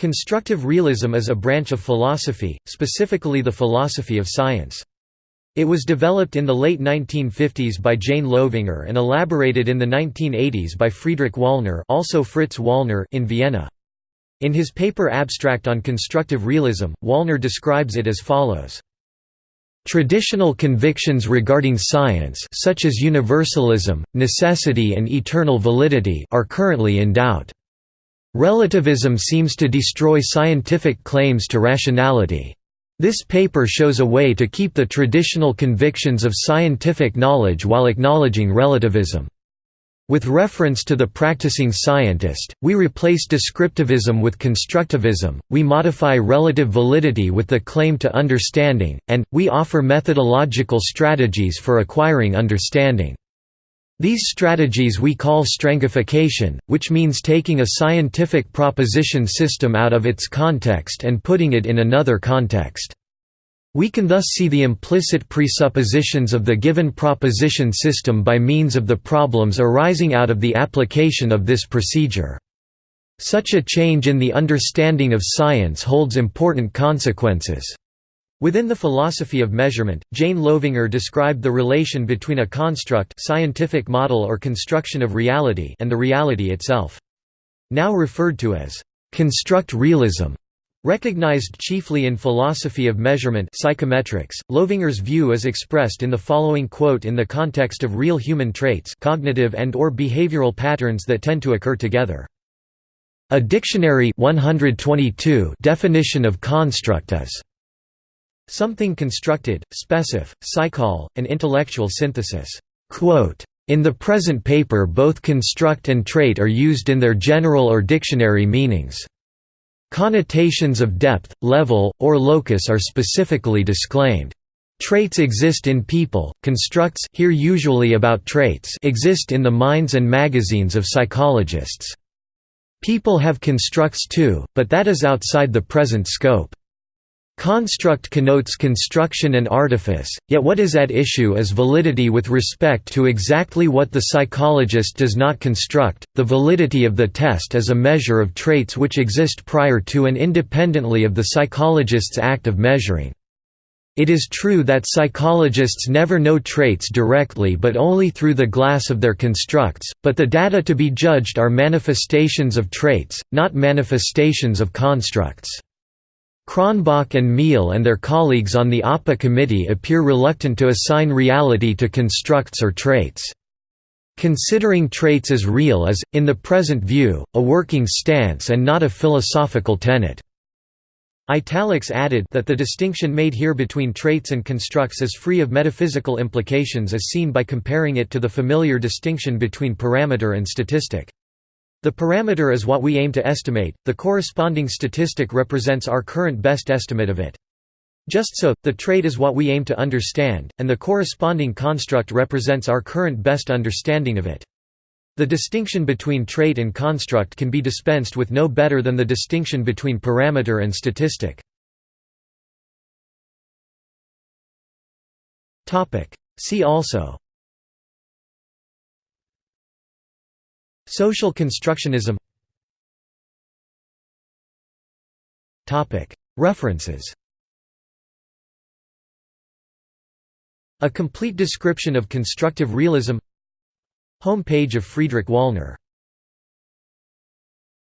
Constructive realism is a branch of philosophy, specifically the philosophy of science. It was developed in the late 1950s by Jane Loevinger and elaborated in the 1980s by Friedrich Wallner also Fritz Wallner in Vienna. In his paper Abstract on Constructive Realism, Wallner describes it as follows. Traditional convictions regarding science such as universalism, necessity and eternal validity are currently in doubt. Relativism seems to destroy scientific claims to rationality. This paper shows a way to keep the traditional convictions of scientific knowledge while acknowledging relativism. With reference to the practicing scientist, we replace descriptivism with constructivism, we modify relative validity with the claim to understanding, and, we offer methodological strategies for acquiring understanding. These strategies we call strangification, which means taking a scientific proposition system out of its context and putting it in another context. We can thus see the implicit presuppositions of the given proposition system by means of the problems arising out of the application of this procedure. Such a change in the understanding of science holds important consequences. Within the philosophy of measurement, Jane Loevinger described the relation between a construct scientific model or construction of reality and the reality itself. Now referred to as construct realism, recognized chiefly in philosophy of measurement psychometrics, Loevinger's view is expressed in the following quote in the context of real human traits cognitive and or behavioral patterns that tend to occur together. A dictionary 122 definition of construct is Something constructed, specif, psychol, an intellectual synthesis. In the present paper both construct and trait are used in their general or dictionary meanings. Connotations of depth, level, or locus are specifically disclaimed. Traits exist in people, constructs here usually about traits exist in the minds and magazines of psychologists. People have constructs too, but that is outside the present scope. Construct connotes construction and artifice, yet what is at issue is validity with respect to exactly what the psychologist does not construct. The validity of the test is a measure of traits which exist prior to and independently of the psychologist's act of measuring. It is true that psychologists never know traits directly but only through the glass of their constructs, but the data to be judged are manifestations of traits, not manifestations of constructs. Cronbach and Meehl and their colleagues on the APA committee appear reluctant to assign reality to constructs or traits. Considering traits as real is, in the present view, a working stance and not a philosophical tenet. Italics added that the distinction made here between traits and constructs is free of metaphysical implications as seen by comparing it to the familiar distinction between parameter and statistic. The parameter is what we aim to estimate, the corresponding statistic represents our current best estimate of it. Just so, the trait is what we aim to understand, and the corresponding construct represents our current best understanding of it. The distinction between trait and construct can be dispensed with no better than the distinction between parameter and statistic. See also Social constructionism. References. A complete description of constructive realism. Home page of Friedrich Wallner